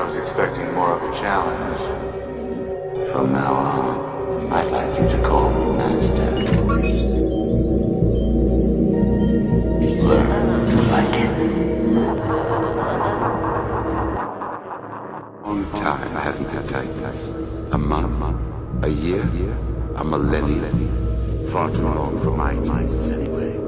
I was expecting more of a challenge. From now on, I'd like you to call me Master. Learn to like it. Time, hasn't it, us. A month? A year? A millennium? Far too long for my tastes.